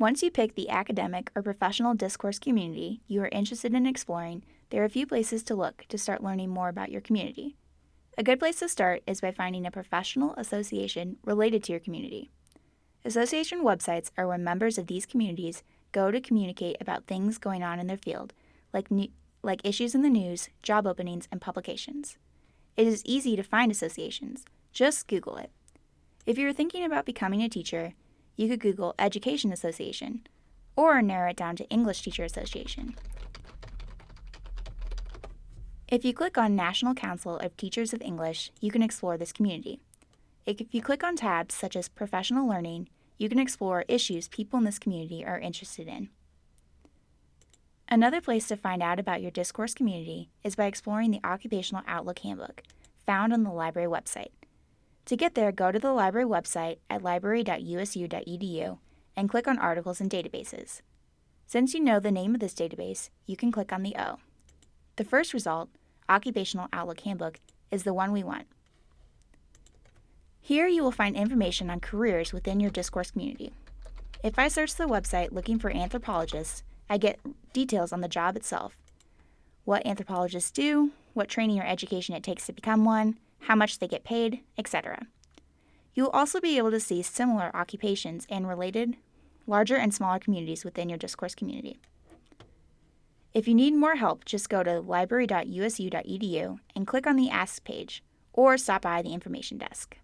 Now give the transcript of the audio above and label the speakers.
Speaker 1: Once you pick the academic or professional discourse community you are interested in exploring, there are a few places to look to start learning more about your community. A good place to start is by finding a professional association related to your community. Association websites are where members of these communities go to communicate about things going on in their field, like, new, like issues in the news, job openings, and publications. It is easy to find associations. Just Google it. If you're thinking about becoming a teacher, you could Google Education Association or narrow it down to English Teacher Association. If you click on National Council of Teachers of English, you can explore this community. If you click on tabs such as Professional Learning, you can explore issues people in this community are interested in. Another place to find out about your discourse community is by exploring the Occupational Outlook Handbook, found on the library website. To get there, go to the library website at library.usu.edu and click on Articles and Databases. Since you know the name of this database, you can click on the O. The first result, Occupational Outlook Handbook, is the one we want. Here you will find information on careers within your discourse community. If I search the website looking for anthropologists, I get details on the job itself. What anthropologists do, what training or education it takes to become one, how much they get paid, etc. You will also be able to see similar occupations and related larger and smaller communities within your discourse community. If you need more help, just go to library.usu.edu and click on the Ask page, or stop by the information desk.